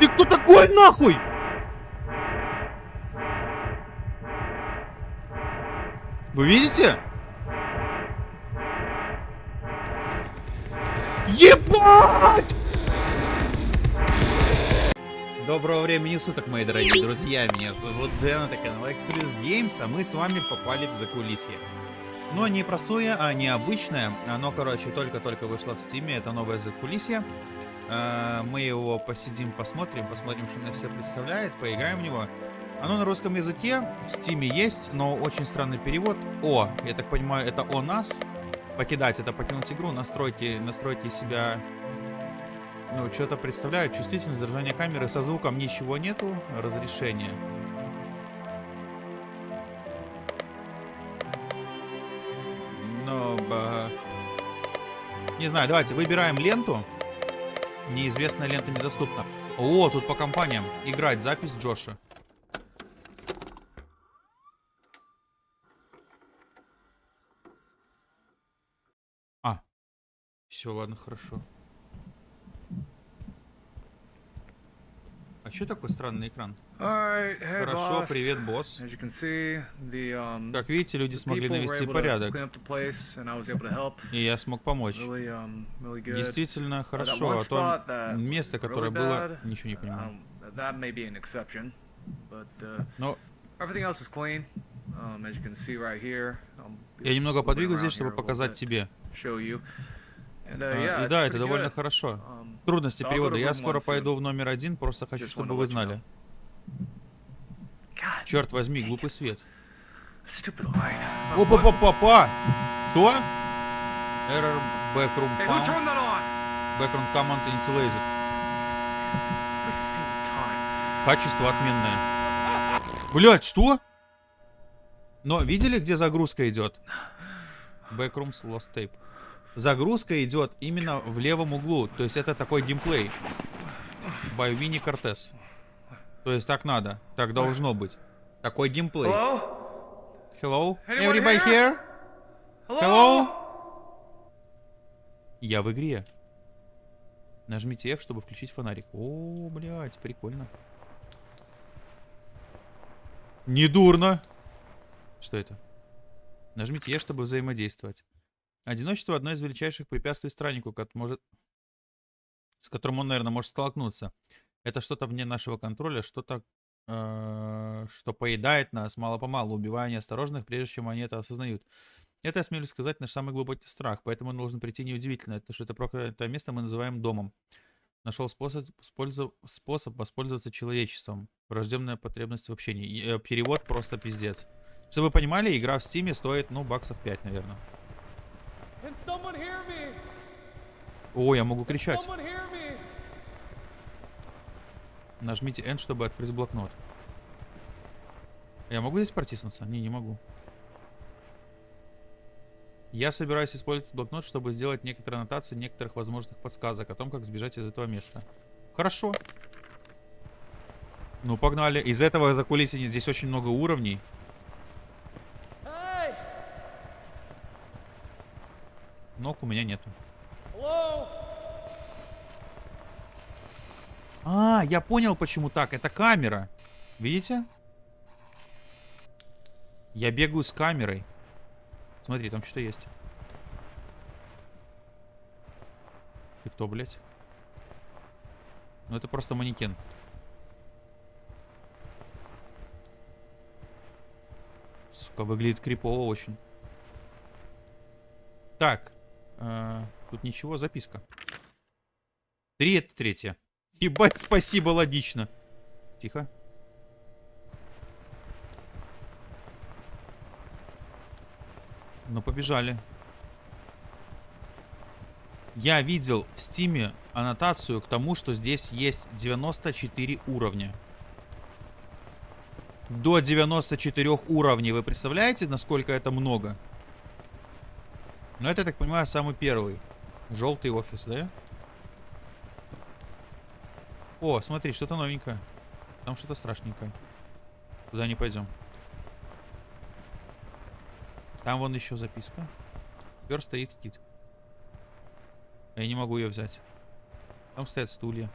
Ты кто такой, нахуй? Вы видите? Ебать! Доброго времени суток, мои дорогие друзья. Меня зовут Дэн, это канал Exodus Games, а мы с вами попали в закулисье. Но не простое, а необычное. Оно, короче, только-только вышло в стиме. Это новое закулисье. Э, мы его посидим, посмотрим, посмотрим, что он из себя представляет, поиграем в него. Оно на русском языке, в стиме есть, но очень странный перевод. О, я так понимаю, это о нас. Покидать, это покинуть игру, настройте, настройте себя ну, что-то представляю. Чувствительность держания камеры. Со звуком ничего нету. Разрешение. Но... Ба... Не знаю, давайте выбираем ленту. Неизвестная лента недоступна. О, тут по компаниям. Играть. Запись Джоша. А. Все, ладно, хорошо. А что такой странный экран? Hey, Хорошо, boss. привет, босс. See, the, um, Как видите, люди смогли навести порядок. place. И я смог помочь. Really, um, really good. Действительно Uh, хорошо. А то место, которое really было, bad, ничего не понимаю. um, but uh, Но. Um, right here. Um, я немного подвигаю здесь, чтобы показать тебе. And, uh, А, yeah, И да, это довольно good. хорошо. Um, Трудности перевода. Я скоро пойду в номер один, просто хочу, чтобы вы знали. Черт возьми, глупый свет. stupid light. Опа-па-па-па! Что? Error backroom found. Background command initialized. Качество отменное. Блять, что? Но видели, где загрузка идет? Backrooms lost tape. Загрузка идет именно в левом углу. То есть это такой геймплей. Winnie Cortez. То есть так надо. Так должно быть. Такой геймплей. Hello? Everybody here? Hello? Я в игре. Нажмите F, чтобы включить фонарик. О, блядь, прикольно. Недурно. Что это? Нажмите E, чтобы взаимодействовать. Одиночество одно из величайших препятствий страннику, может... с которым он, наверное, может столкнуться. Это что-то вне нашего контроля, что-то, э, что поедает нас мало-помалу, убивая неосторожных, прежде чем они это осознают. Это, я смелюсь сказать, наш самый глубокий страх, поэтому должен прийти неудивительно. Это что это проклятое место мы называем домом. Нашел способ, использов- способ воспользоваться человечеством. Врожденная потребность в общении. Э, перевод просто пиздец. Чтобы вы понимали, игра в стиме стоит, ну, баксов 5, наверное. О, я могу кричать. Нажмите N, чтобы открыть блокнот. Я могу здесь протиснуться? Не, не могу. Я собираюсь использовать блокнот, чтобы сделать некоторые аннотации некоторых возможных подсказок о том, как сбежать из этого места. Хорошо. Ну, погнали. Из этого закулисья здесь очень много уровней. Hey! Ног у меня нету. А, я понял, почему так. Это камера. Видите? Я бегаю с камерой. Смотри, там что-то есть. Ты кто, блядь? Ну, это просто манекен. Сука, выглядит крипово очень. Так. Э, тут ничего, записка. Три это третья. Ебать, спасибо, логично. Тихо. Ну, побежали. Я видел в стиме аннотацию к тому, что здесь есть 94 уровня. До 94 уровней. Вы представляете, насколько это много? Но это, я так понимаю, самый первый. Желтый офис, да? О, смотри, что-то новенькое. Там что-то страшненькое. Туда не пойдем. Там вон еще записка. Пер стоит кит. Я не могу ее взять. Там стоят стулья.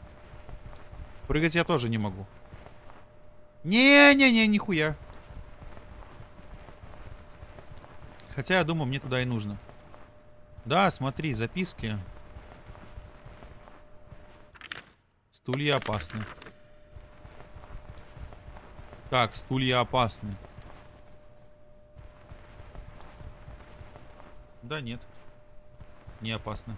Прыгать я тоже не могу. Не-не-не, нихуя. Хотя, я думаю, мне туда и нужно. Да, смотри, записки. Стулья опасны. Так, стулья опасны. Да нет. Не опасны.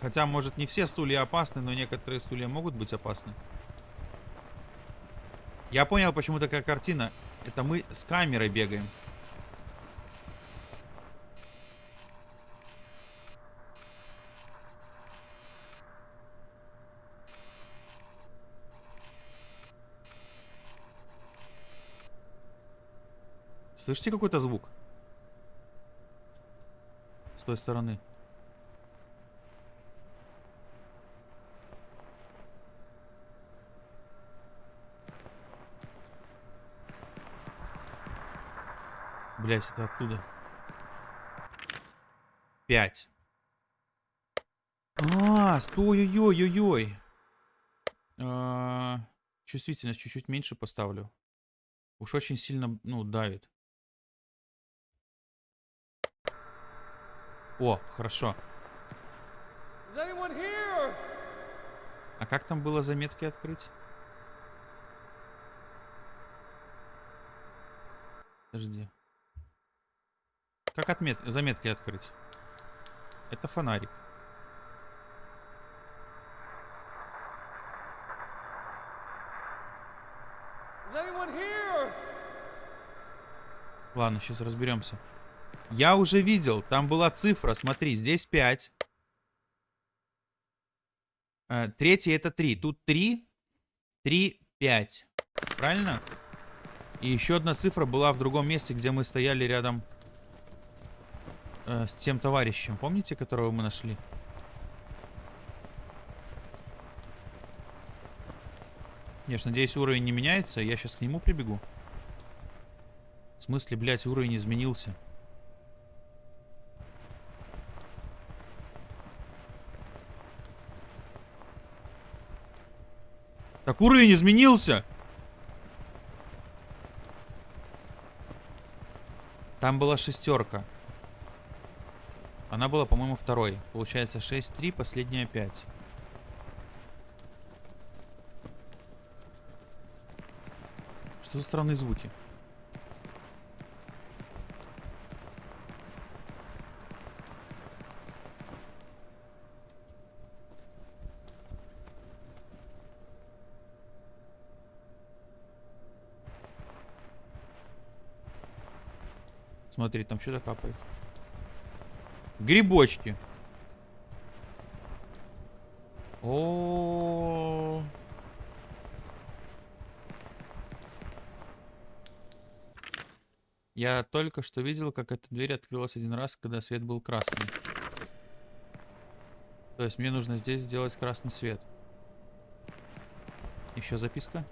Хотя, может, не все стулья опасны, но некоторые стулья могут быть опасны. Я понял, почему такая картина. Это мы с камерой бегаем. Слышите какой-то звук? С той стороны. Блять, это оттуда. Пять. А, стой, ой, ой, ой, ой. Чувствительность чуть-чуть меньше поставлю. Уж очень сильно, ну, давит. О, хорошо. А как там было заметки открыть? Подожди. Как отмет... заметки открыть? Это фонарик. Ладно, сейчас разберемся. Я уже видел, там была цифра, смотри, здесь 5. Э, третье это 3. Тут 3, 3, 5. Правильно? И еще одна цифра была в другом месте, где мы стояли рядом э, с тем товарищем. Помните, которого мы нашли? Конечно, надеюсь, уровень не меняется. Я сейчас к нему прибегу. В смысле, блядь, уровень изменился. Так уровень изменился. Там была шестерка. Она была, по-моему, второй. Получается 6-3, последняя 5. Что за странные звуки? Смотри, там что-то капает. Грибочки. О. Я только что видел, как эта дверь открылась один раз, когда свет был красный. То есть мне нужно здесь сделать красный свет. Еще записка.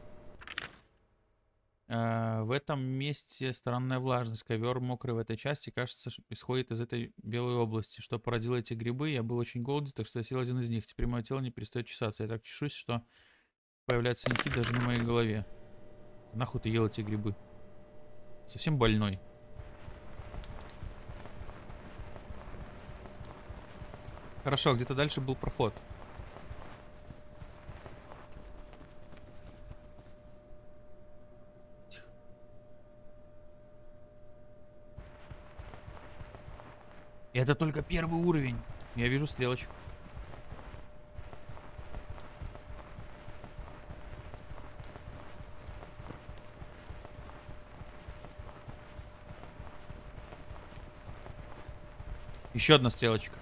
Э, в этом месте странная влажность. Ковер мокрый в этой части, кажется, исходит из этой белой области. Что породило эти грибы? Я был очень голоден, так что я съел один из них. Теперь мое тело не перестает чесаться. Я так чешусь, что появляются синяки даже на моей голове. Нахуй ты ел эти грибы? Совсем больной. Хорошо, где-то дальше был проход. Это только первый уровень. Я вижу стрелочку. Еще одна стрелочка.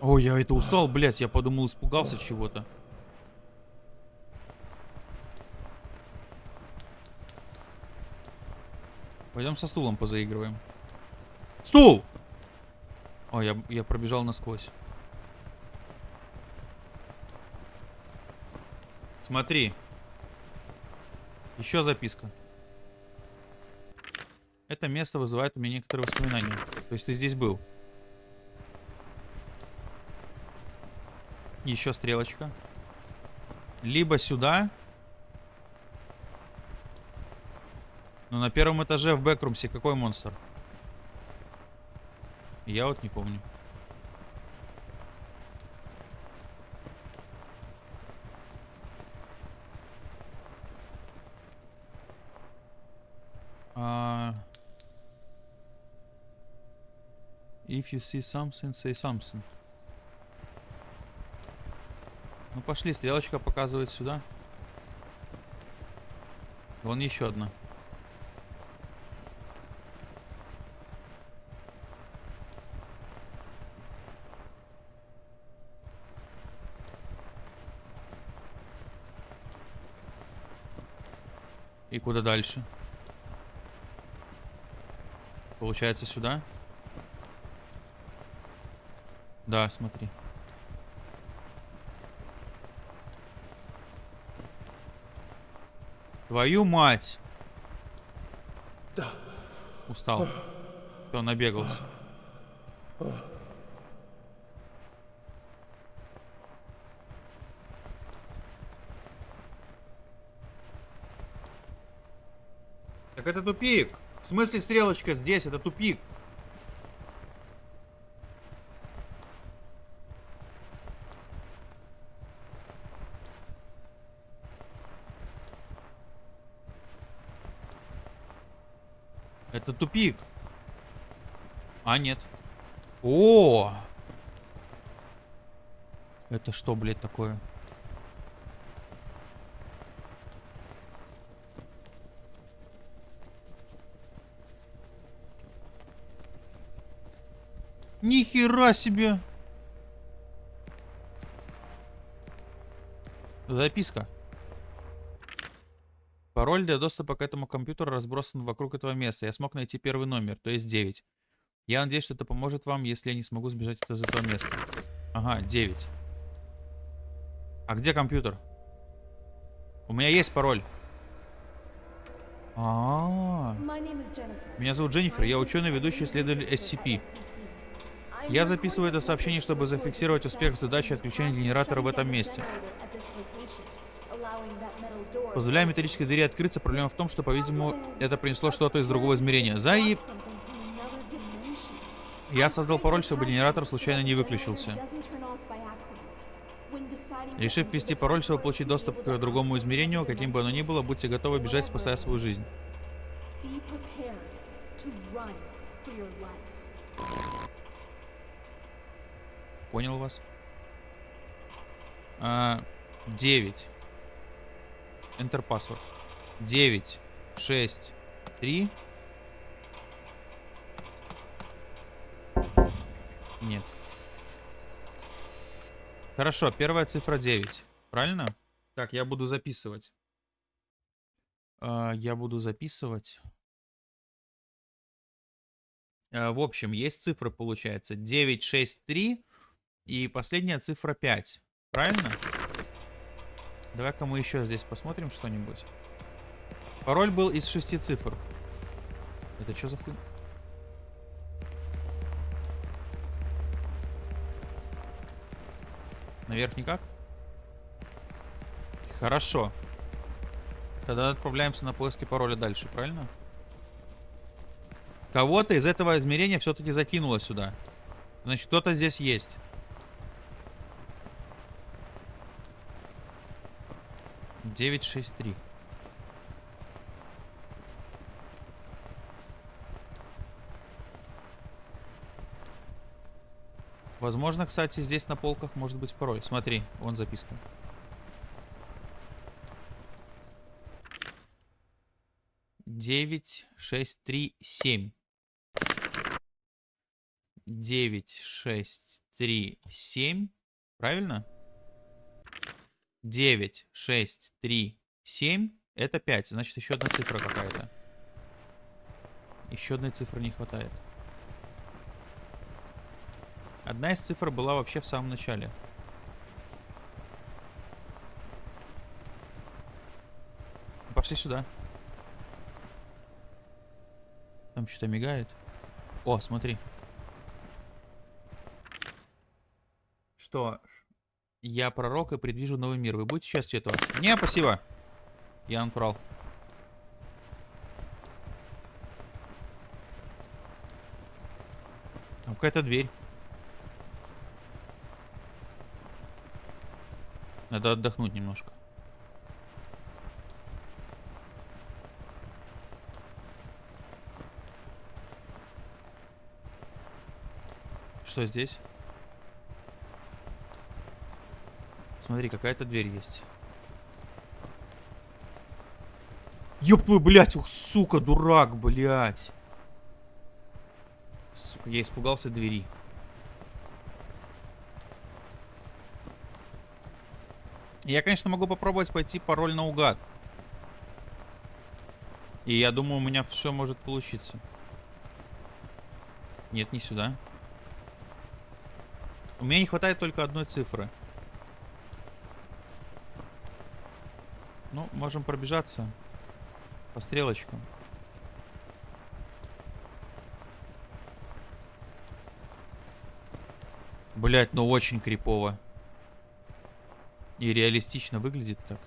Ой, я это устал, блядь, я подумал, испугался чего-то. Пойдем со стулом позаигрываем. Стул! Ой, я, я пробежал насквозь. Смотри. Еще записка. Это место вызывает у меня некоторые воспоминания. То есть ты здесь был. Еще стрелочка. Либо сюда. Но на первом этаже в бэкрумсе какой монстр? Я вот не помню. А, If you see something, say something. Ну пошли, стрелочка показывает сюда. Вон еще одна. Куда дальше? Получается сюда? Да, смотри. Твою мать! Устал. Все, набегался. Это тупик. В смысле стрелочка здесь? Это тупик. Это тупик. А, нет. О! Это что, блядь, такое? Нихера себе! Записка. Пароль для доступа к этому компьютеру разбросан вокруг этого места. Я смог найти первый номер, то есть 9. Я надеюсь, что это поможет вам, если я не смогу сбежать из этого места. Ага, 9. А где компьютер? У меня есть пароль. А, -а, -а. Меня зовут Дженнифер, я ученый, ведущий исследователь SCP. Я записываю это сообщение, чтобы зафиксировать успех задачи отключения генератора в этом месте. Позволяя металлической двери открыться, проблема в том, что, по-видимому, это принесло что-то из другого измерения. Заеб... Я создал пароль, чтобы генератор случайно не выключился. Решив ввести пароль, чтобы получить доступ к другому измерению, каким бы оно ни было, будьте готовы бежать, спасая свою жизнь. Понял вас? А, 9. Enter password. 9, 6, 3. Нет. Хорошо, первая цифра 9. Правильно? Так, я буду записывать. Uh, я буду записывать. Uh, в общем, есть цифры, получается. 9, 6, 3. И последняя цифра 5. Правильно? Давай-ка мы еще здесь посмотрим что-нибудь. Пароль был из шести цифр. Это что за хуй? Наверх никак? Хорошо. Тогда отправляемся на поиски пароля дальше, правильно? Кого-то из этого измерения все-таки закинуло сюда. Значит, кто-то здесь есть. 963. Возможно, кстати, здесь на полках может быть пароль. Смотри, вон записка. Девять, шесть, три, семь. Девять, шесть, три, семь. Правильно? 9, 6, 3, 7. Это 5. Значит, еще одна цифра какая-то. Еще одной цифры не хватает. Одна из цифр была вообще в самом начале. Пошли сюда. Там что-то мигает. О, смотри. Что? Я пророк и предвижу новый мир. Вы будете частью этого? Не, спасибо. Я натурал. Там какая-то дверь. Надо отдохнуть немножко. Что здесь? Смотри, какая-то дверь есть. Ёб твою, блядь, ух, сука, дурак, блядь. Сука, я испугался двери. Я, конечно, могу попробовать пойти пароль наугад. И я думаю, у меня все может получиться. Нет, не сюда. У меня не хватает только одной цифры. Ну, можем пробежаться по стрелочкам. Блять, ну очень крипово. И реалистично выглядит так.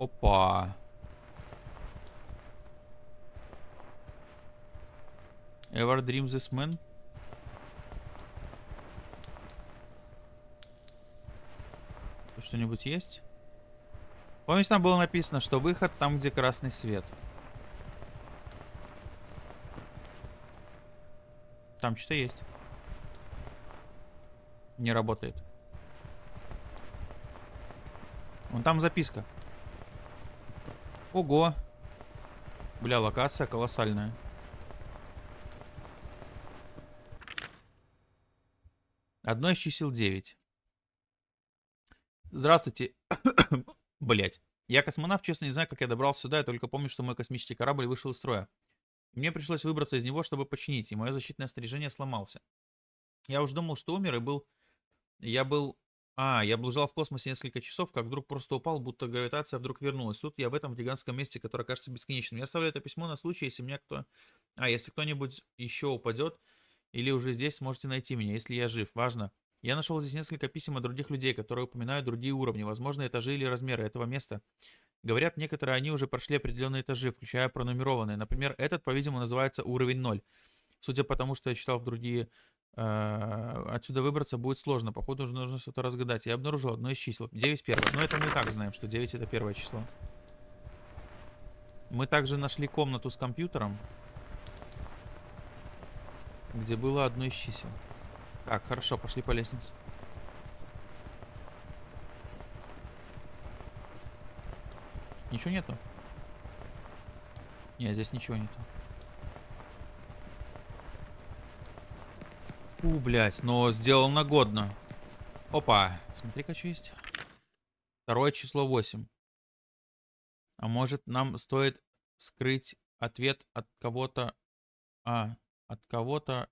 Опа. Ever dream this man? Что-нибудь есть? Помните, там было написано, что выход там, где красный свет. Там что-то есть. Не работает. Вон там записка. Ого. Бля, локация колоссальная. Одно из чисел 9. Здравствуйте. Блять. Я космонавт, честно не знаю, как я добрался сюда, я только помню, что мой космический корабль вышел из строя. Мне пришлось выбраться из него, чтобы починить, и мое защитное снаряжение сломался. Я уж думал, что умер, и был... Я был... А, я блужал в космосе несколько часов, как вдруг просто упал, будто гравитация вдруг вернулась. Тут я в этом гигантском месте, которое кажется бесконечным. Я оставляю это письмо на случай, если меня кто... А, если кто-нибудь еще упадет, или уже здесь сможете найти меня, если я жив. Важно. Я нашел здесь несколько писем от других людей, которые упоминают другие уровни, возможно, этажи или размеры этого места. Говорят, некоторые они уже прошли определенные этажи, включая пронумерованные. Например, этот, по-видимому, называется уровень 0. Судя по тому, что я читал в другие... Э, отсюда выбраться будет сложно. Походу, уже нужно что-то разгадать. Я обнаружил одно из чисел. 9 первое. Но это мы и так знаем, что 9 это первое число. Мы также нашли комнату с компьютером, где было одно из чисел. Так, хорошо, пошли по лестнице. Ничего нету? Нет, здесь ничего нету. У, блядь, но сделано годно. Опа, смотри-ка, что есть. Второе число 8. А может нам стоит скрыть ответ от кого-то... А, от кого-то,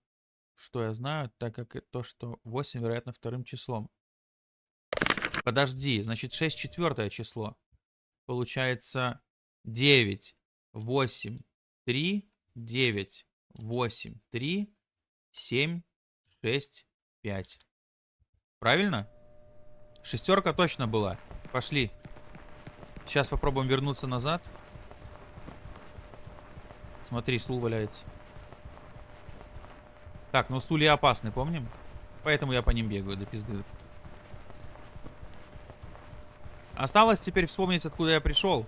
что я знаю, так как то, что 8, вероятно, вторым числом. Подожди, значит 6 четвертое число. Получается 9, 8, 3, 9, 8, 3, 7, 6, 5. Правильно? Шестерка точно была. Пошли. Сейчас попробуем вернуться назад. Смотри, стул валяется. Так, ну стулья опасны, помним? Поэтому я по ним бегаю до пизды. Осталось теперь вспомнить, откуда я пришел.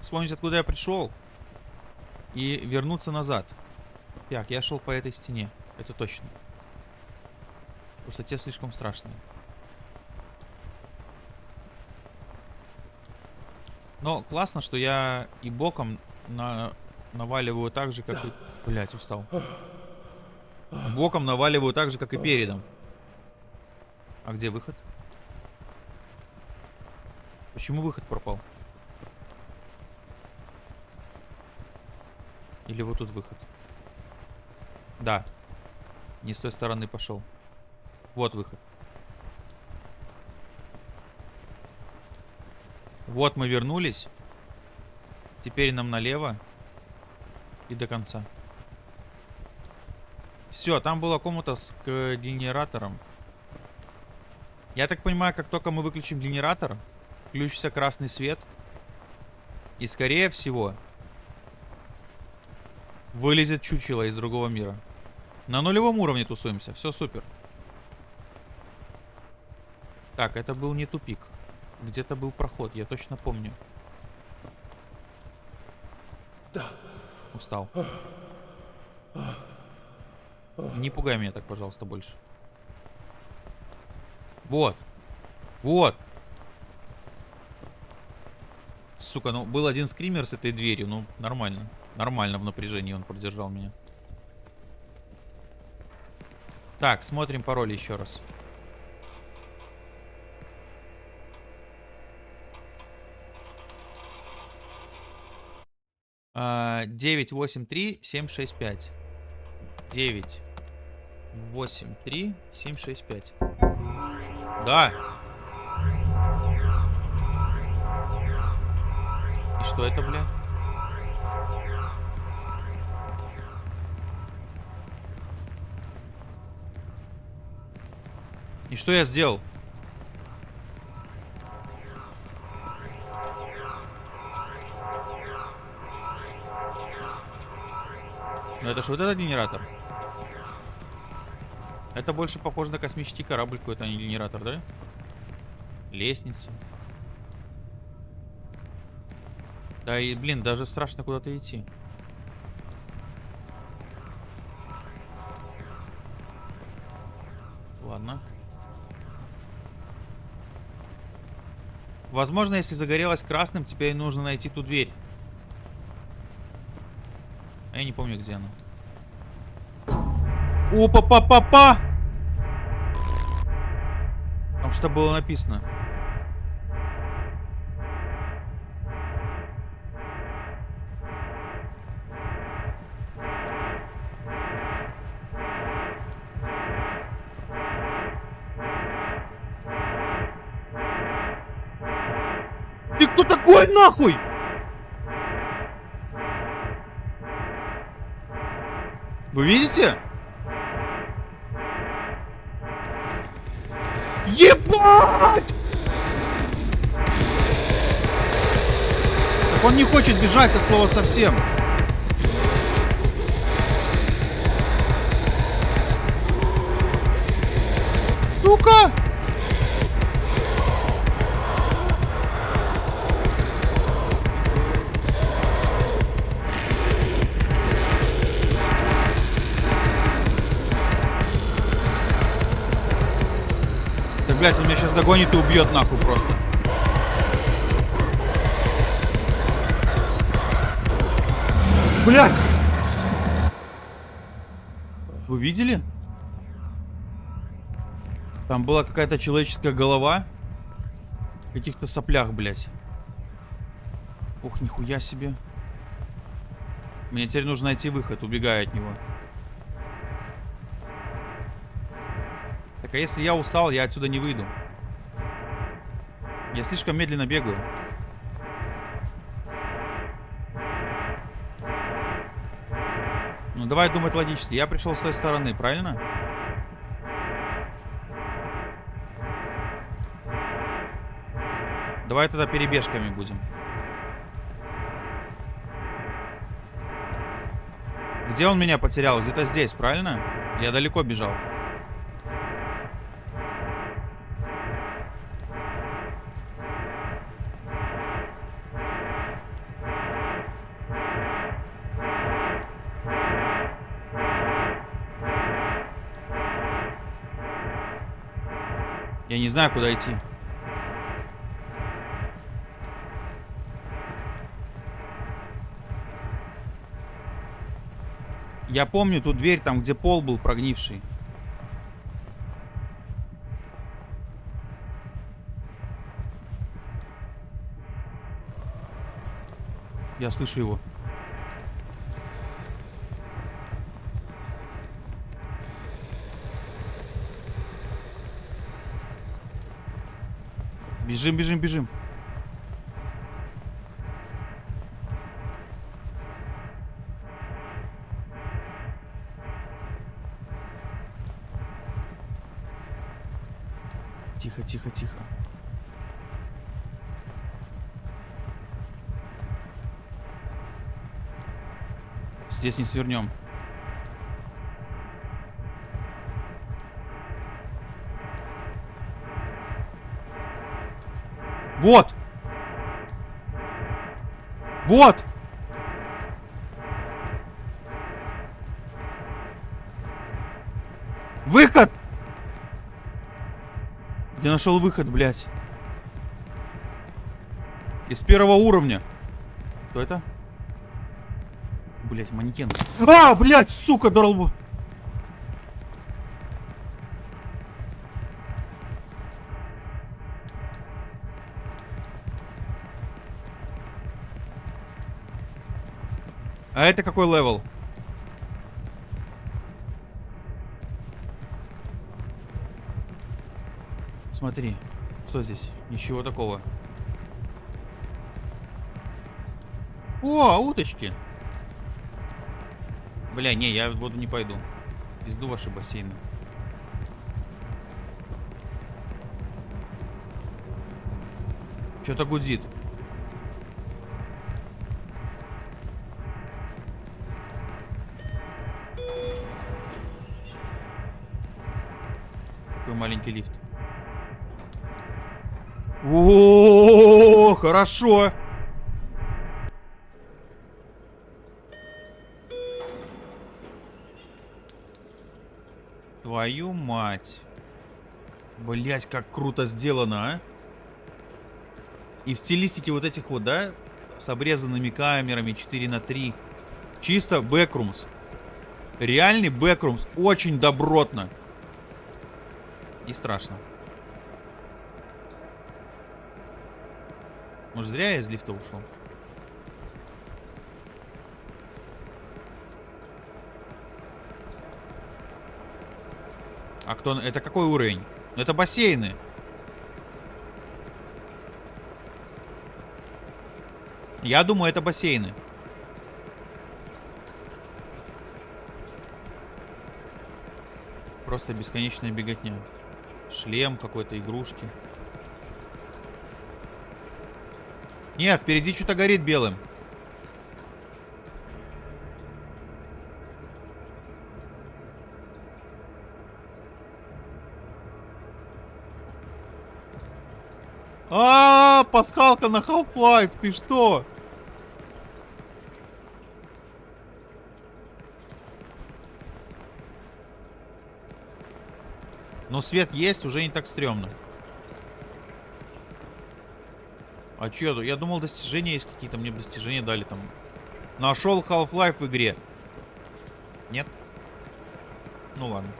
Вспомнить, откуда я пришел. И вернуться назад. Так, я шел по этой стене. Это точно. Потому что те слишком страшные. Но классно, что я и боком на... наваливаю так же, как и... Блять, устал. Боком наваливаю так же, как и передом. А где выход? Почему выход пропал? Или вот тут выход? Да. Не с той стороны пошел. Вот выход. Вот мы вернулись. Теперь нам налево. И до конца. Все, там была комната с генератором. Я так понимаю, как только мы выключим генератор, включится красный свет. И скорее всего, вылезет чучело из другого мира. На нулевом уровне тусуемся. Все супер. Так, это был не тупик. Где-то был проход, я точно помню. Устал. Не пугай меня так, пожалуйста, больше. Вот. Вот. Сука, ну был один скример с этой дверью, ну нормально. Нормально в напряжении он продержал меня. Так, смотрим пароль еще раз. А, 983 765. 9 8 3 7 6 5. Да. И что это, бля? И что я сделал? Ну это ж вот этот генератор. Это больше похоже на космический корабль какой-то, а не генератор, да? Лестница. Да и, блин, даже страшно куда-то идти. Ладно. Возможно, если загорелось красным, теперь нужно найти ту дверь. Помню, где она. Опа-па-па-па! Там что было написано? Ты кто такой, нахуй? Он не хочет бежать от слова совсем. Сука! Да, блядь, он меня сейчас догонит и убьет нахуй просто. Блядь! Вы видели? Там была какая-то человеческая голова. В каких-то соплях, блядь. Ух, нихуя себе. Мне теперь нужно найти выход, убегая от него. Так а если я устал, я отсюда не выйду. Я слишком медленно бегаю. Давай думать логически. Я пришел с той стороны, правильно? Давай тогда перебежками будем. Где он меня потерял? Где-то здесь, правильно? Я далеко бежал. Я не знаю, куда идти. Я помню ту дверь, там, где пол был прогнивший. Я слышу его. Бежим, бежим, бежим. Тихо, тихо, тихо. Здесь не свернем. Вот! Вот! Выход! Я нашел выход, блядь. Из первого уровня. Кто это? Блять, манекен. А, блять, сука, долбу. А это какой level? Смотри, что здесь? Ничего такого. О, уточки. Бля, не, я в воду не пойду. Пизду ваши бассейны. Что-то гудит. Маленький лифт. О, хорошо. Твою мать. Блять, как круто сделано, а. И в стилистике вот этих вот, да, с обрезанными камерами 4 на 3. Чисто бэкрумс. Реальный бэкрумс. Очень добротно. И страшно. Может, зря я из лифта ушел? А кто... Это какой уровень? Ну, это бассейны. Я думаю, это бассейны. Просто бесконечная беготня. Шлем какой-то, игрушки. Не, впереди что-то горит белым. А, -а, -а пасхалка на Half-Life, ты что? Но свет есть, уже не так стрёмно. А чё? Я думал, достижения есть какие-то. Мне достижения дали там. Нашел Half-Life в игре. Нет? Ну ладно.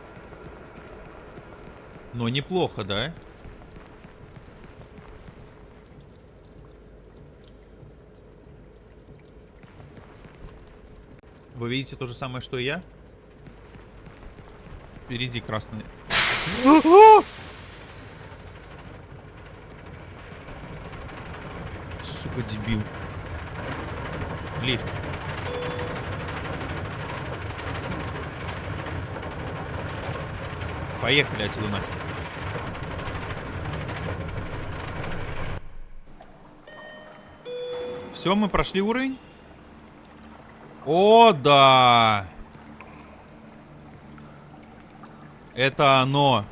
Но неплохо, да? Вы видите то же самое, что и я? Впереди красный. Сука, дебил. Лифт. Поехали отсюда нафиг. Все, мы прошли уровень? О, да! Это оно.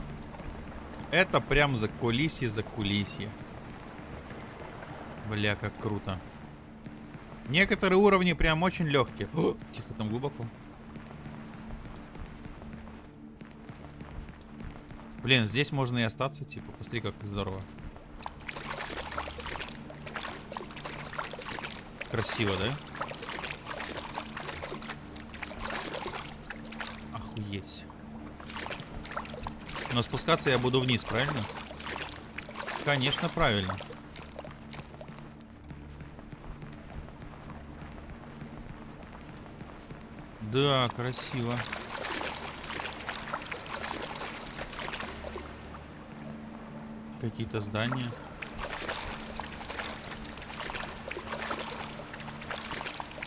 Это прям за кулисье, за кулисье. Бля, как круто. Некоторые уровни прям очень легкие. О, тихо, там глубоко. Блин, здесь можно и остаться, типа. Посмотри, как здорово. Красиво, да? Но спускаться я буду вниз, правильно? Конечно, правильно. Да, красиво. Какие-то здания.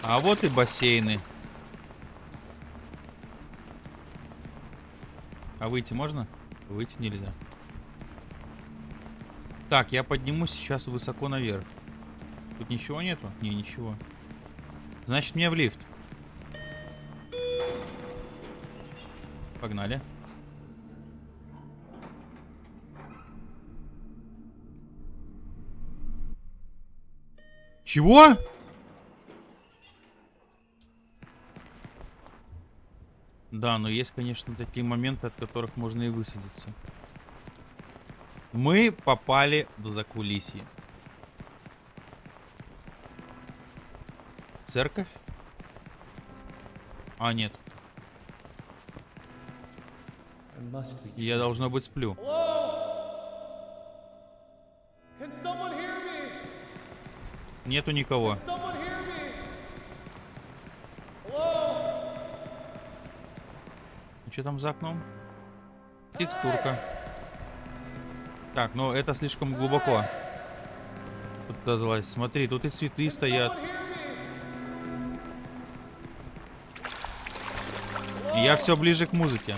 А вот и бассейны. А выйти можно? Выйти нельзя. Так, я поднимусь сейчас высоко наверх. Тут ничего нету? Не, ничего. Значит, мне в лифт. Погнали. Чего? Да, но есть, конечно, такие моменты, от которых можно и высадиться. Мы попали в закулисье. Церковь? А, нет. Я, должно быть, сплю. Нету никого. Что там за окном? Текстурка. Так, ну это слишком глубоко. Тут туда. Смотри, тут и цветы стоят. Я все ближе к музыке.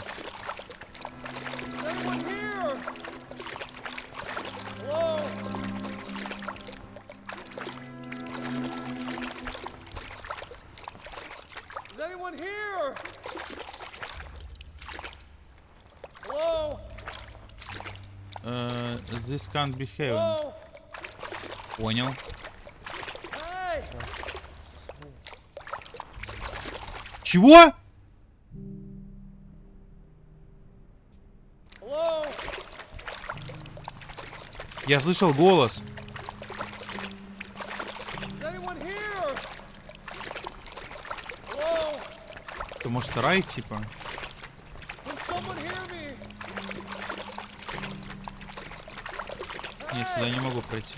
Can't be heaven. Понял. Чего? Я слышал голос. Это может рай, типа? Нет, сюда не могу пройти.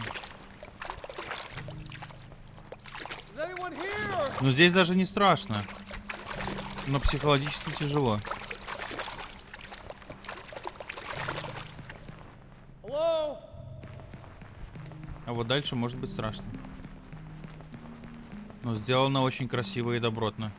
Но здесь даже не страшно. Но психологически тяжело. А вот дальше может быть страшно. Но сделано очень красиво и добротно.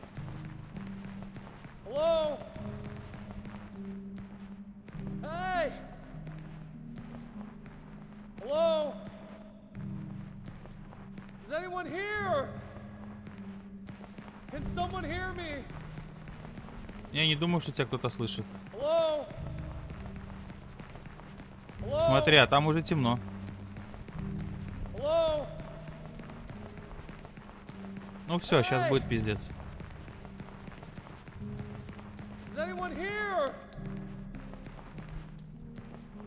Что тебя кто-то слышит. Hello? Hello? Смотри, а там уже темно. Hello? Ну все, сейчас будет пиздец.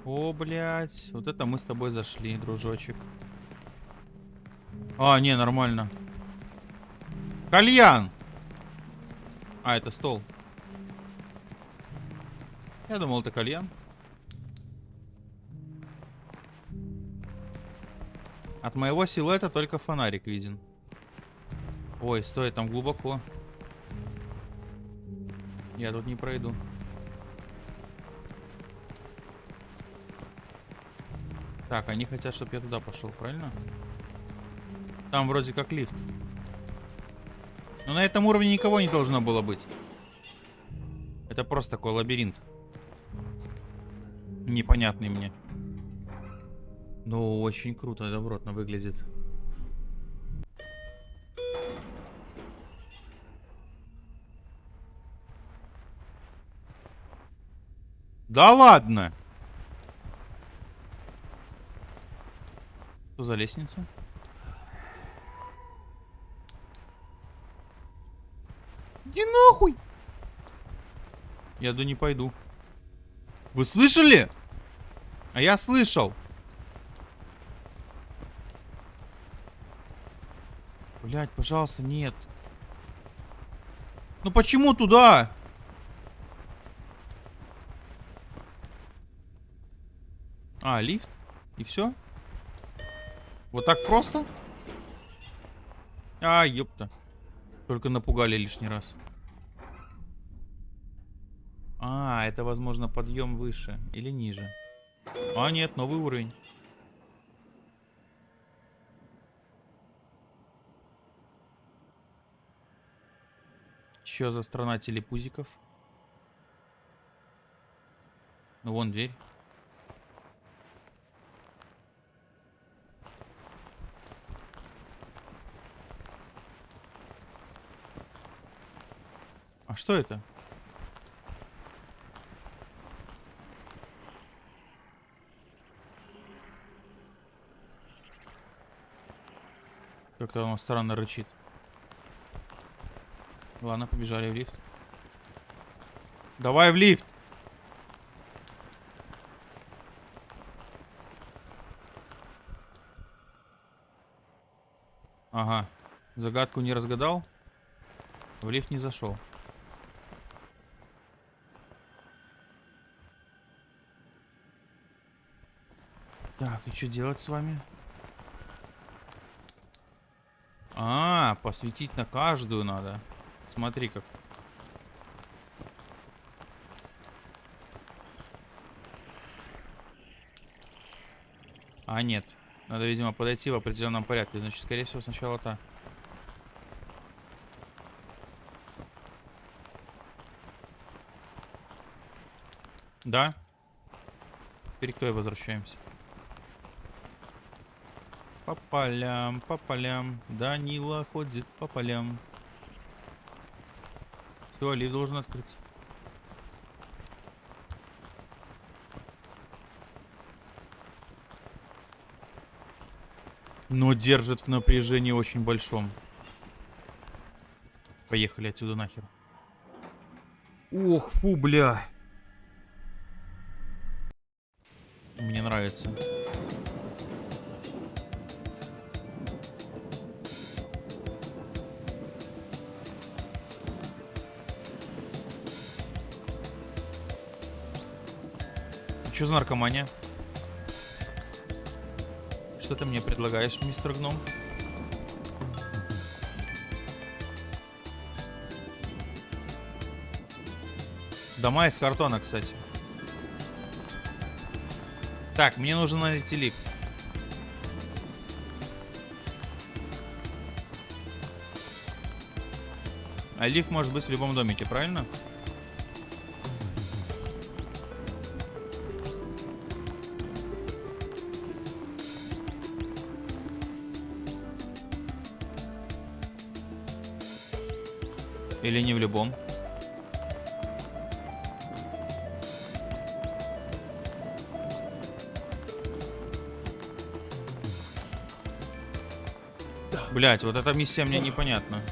О, блядь. Вот это мы с тобой зашли, дружочек. А, не, нормально. Кальян! А, это стол. Я думал, это кальян. От моего силуэта только фонарик виден. Ой, стой, там глубоко. Я тут не пройду. Так, они хотят, чтобы я туда пошел, правильно? Там вроде как лифт. Но на этом уровне никого не должно было быть. Это просто такой лабиринт. Непонятный мне. Но очень круто, добротно выглядит. Да ладно! Что за лестница? Иди нахуй! Я да не пойду. Вы слышали? А я слышал. Блять, пожалуйста, нет. Ну почему туда? А, лифт? И все? Вот так просто? А, ёпта. Только напугали лишний раз. А, это, возможно, подъем выше или ниже. А нет, новый уровень. Че за страна телепузиков? Ну вон дверь. А что это? Как-то он странно рычит. Ладно, побежали в лифт. Давай в лифт! Ага. Загадку не разгадал. В лифт не зашел. Так, и что делать с вами? А, посветить на каждую надо. Смотри как. А, нет. Надо, видимо, подойти в определенном порядке. Значит, скорее всего, сначала та. Да? Теперь к той возвращаемся. По полям, по полям. Данила ходит по полям. Все, лифт должен открыться. Но держит в напряжении очень большом. Поехали отсюда нахер. Ох, фу, бля. Мне нравится. Что за наркомания? Что ты мне предлагаешь, мистер Гном? Дома из картона, кстати. Так, мне нужно найти лифт. А лифт может быть в любом домике, правильно? Или любом? Блять, вот эта миссия мне непонятна.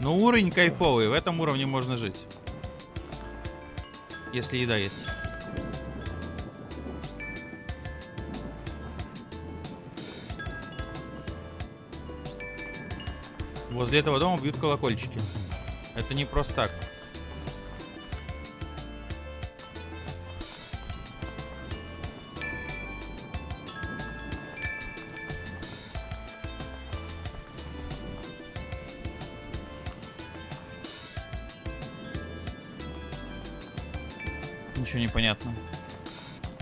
Но уровень кайфовый, в этом уровне можно жить. Если еда есть. Возле этого дома бьют колокольчики. Это не просто так. Ничего не понятно.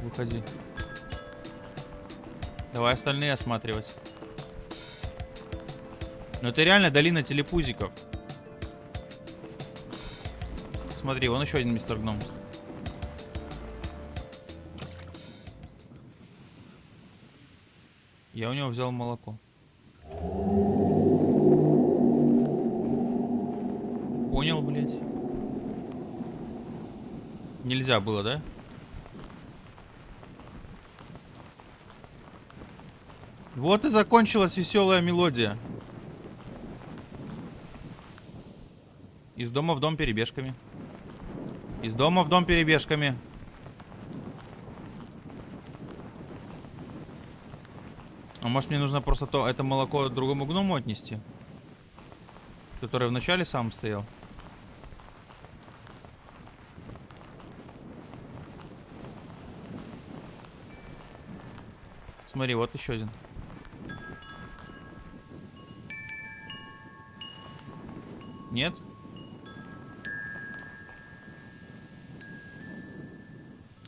Выходи. Давай остальные осматривать. Но это реально долина телепузиков. Смотри, вон еще один мистер Гном. Я у него взял молоко. Понял, блядь. Нельзя было, да? Вот и закончилась веселая мелодия. Из дома в дом перебежками. Из дома в дом перебежками. А может мне нужно просто то это молоко другому гному отнести? Который вначале сам стоял. Смотри, вот еще один. Нет?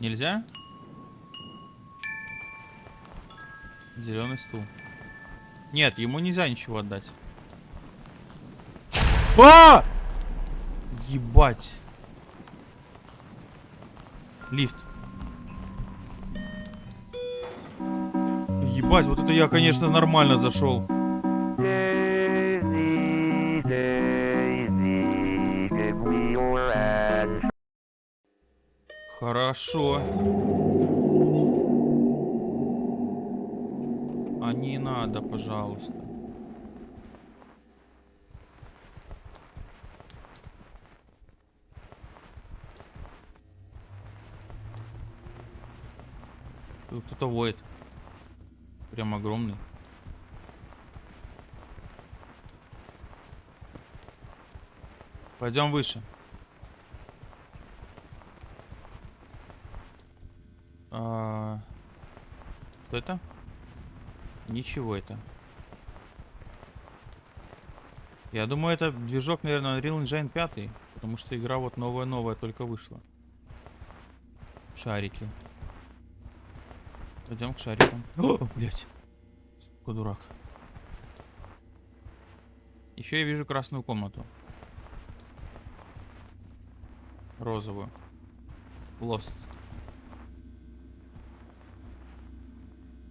Нельзя? Зеленый стул. Нет, ему нельзя ничего отдать. А! Ебать. Лифт. Ебать, вот это я, конечно, нормально зашел. Хорошо. А не надо, пожалуйста. Кто-то воет. Прям огромный. Пойдем выше. А, Что это? Ничего это. Я думаю, это движок, наверное, Unreal Engine 5, потому что игра вот новая-новая только вышла. Шарики. Пойдем к шарикам. О, блять. Сука, дурак. Еще я вижу красную комнату. Розовую. Лост.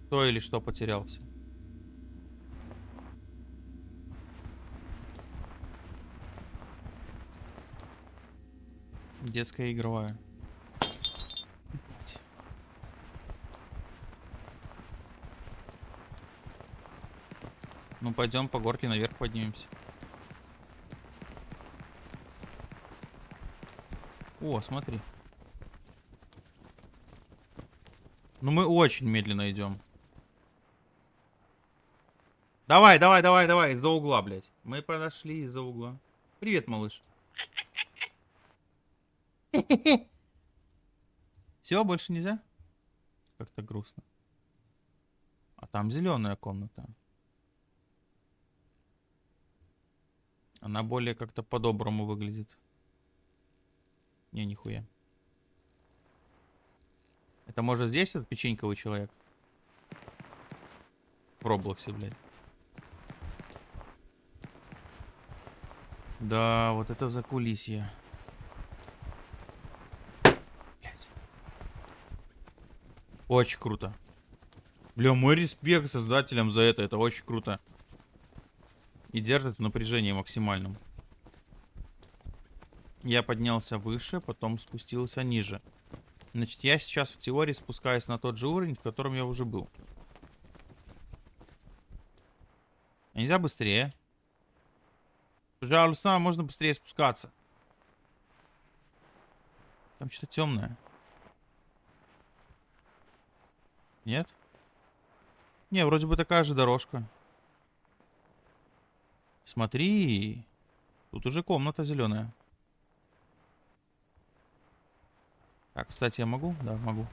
Кто или что потерялся? Детская. Блядь. Ну, пойдем по горке наверх поднимемся. О, смотри. Ну, мы очень медленно идем. Давай, давай, давай, давай, из-за угла, блядь. Мы подошли из-за угла. Привет, малыш. Все, больше нельзя? Как-то грустно. А там зеленая комната. Она более как-то по-доброму выглядит. Не, нихуя. Это может здесь этот печеньковый человек? В Роблоксе, блядь. Да, вот это за кулисье. Очень круто. Бля, мой респект создателям за это. Это очень круто. И держит в напряжении максимальном. Я поднялся выше, потом спустился ниже. Значит, я сейчас в теории спускаюсь на тот же уровень, в котором я уже был. Нельзя быстрее? Пожалуйста, можно быстрее спускаться. Там что-то темное. Нет? Не, вроде бы такая же дорожка. Смотри. Тут уже комната зеленая. Так, кстати, я могу? Да, могу.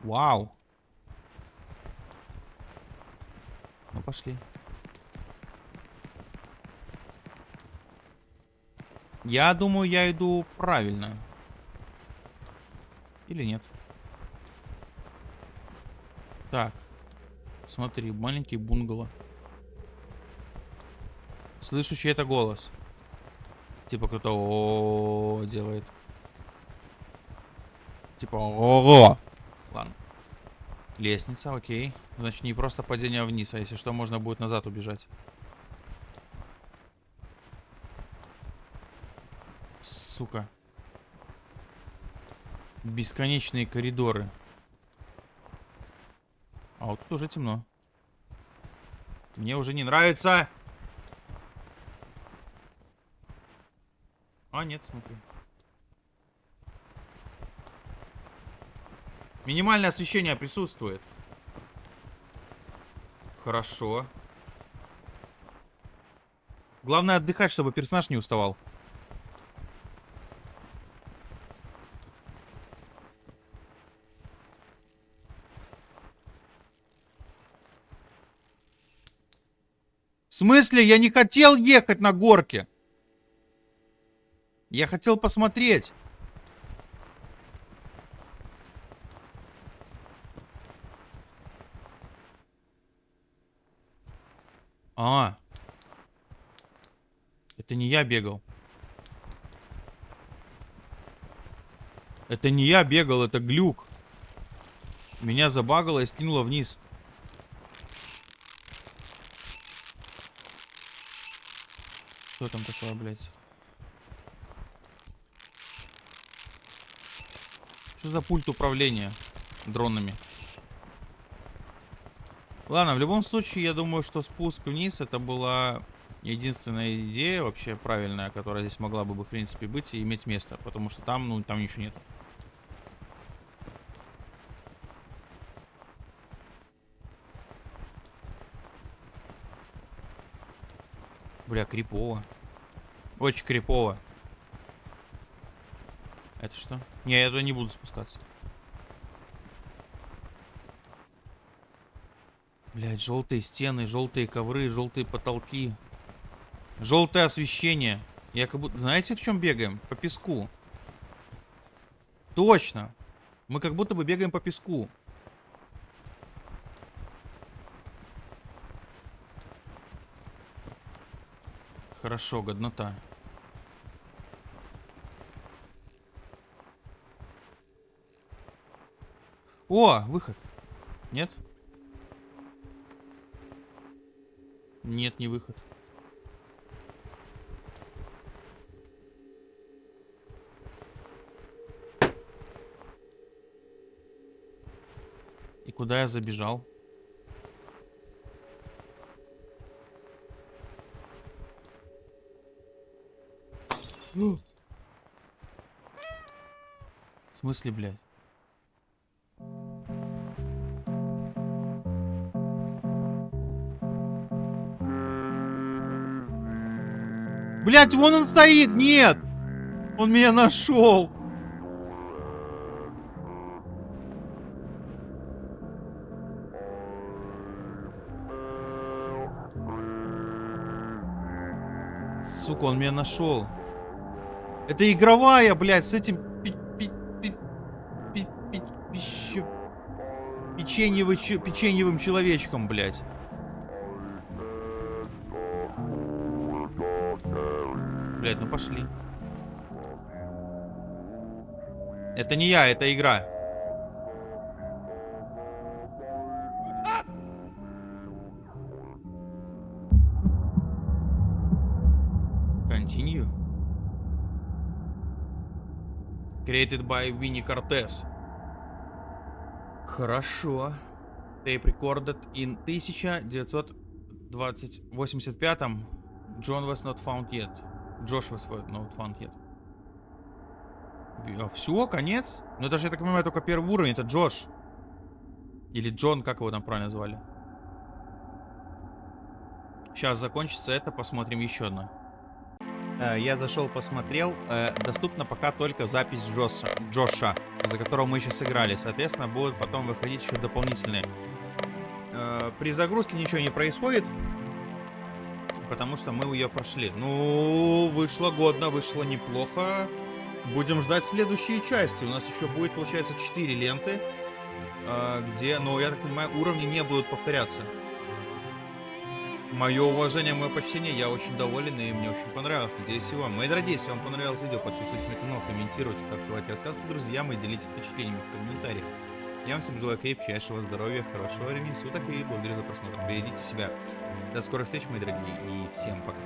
Вау. Ну, пошли. Я думаю, я иду правильно. Или нет? Так. Смотри, маленький бунгало. Слышу чей-то голос. Типа кто-то делает. Типа ого. Ладно. Лестница, окей. Значит, не просто падение вниз, а если что, можно будет назад убежать. Сука. Бесконечные коридоры. А вот тут уже темно. Мне уже не нравится. А, нет, смотри. Минимальное освещение присутствует. Хорошо. Главное отдыхать, чтобы персонаж не уставал. Смысле? Я не хотел ехать на горке. Я хотел посмотреть. А. Это не я бегал. Это не я бегал, это глюк. Меня забагало и скинуло вниз. Что там такое, блядь? Что за пульт управления дронами? Ладно, в любом случае, я думаю, что спуск вниз это была единственная идея вообще правильная, которая здесь могла бы, в принципе, быть и иметь место. Потому что там, ну, там ничего нет. Бля, крипово. Очень крипово. Это что? Не, я туда не буду спускаться. Блять, желтые стены, желтые ковры, желтые потолки. Желтое освещение. Я как будто... Знаете, в чем бегаем? По песку. Точно. Мы как будто бы бегаем по песку. Хорошо, годнота. О, выход. Нет? Нет, не выход. И куда я забежал? В смысле, блядь? Блять, вон он стоит! Нет! Он меня нашел! Сука, он меня нашел. Это игровая, блядь, с этим печеньевым человечком, блядь. Блядь, ну пошли. Это не я, это игра. Created by Winnie Cortez. Хорошо. Tape recorded in 1985 John was not found yet. Josh was not found yet. А, все, конец? Ну это же, я так понимаю, только первый уровень. Это Джош. Или Джон, как его там правильно звали. Сейчас закончится это, посмотрим еще одно. Э, Я зашел, посмотрел. Э, Доступна пока только запись Джоша, Джоша, за которого мы сейчас играли. Соответственно, будут потом выходить еще дополнительные. Э, При загрузке ничего не происходит, потому что мы ее прошли. Ну, вышло годно, вышло неплохо. Будем ждать следующие части. У нас еще будет, получается, 4 ленты, где, ну, я так понимаю, уровни не будут повторяться. Мое уважение, мое почтение, я очень доволен и мне очень понравилось. Надеюсь, и вам. Мои дорогие, если вам понравилось видео, подписывайтесь на канал, комментируйте, ставьте лайки, рассказывайте друзьям и делитесь впечатлениями в комментариях. Я вам всем желаю крепчайшего здоровья, хорошего времени суток и благодарю за просмотр. Берегите себя. До скорых встреч, мои дорогие, и всем пока.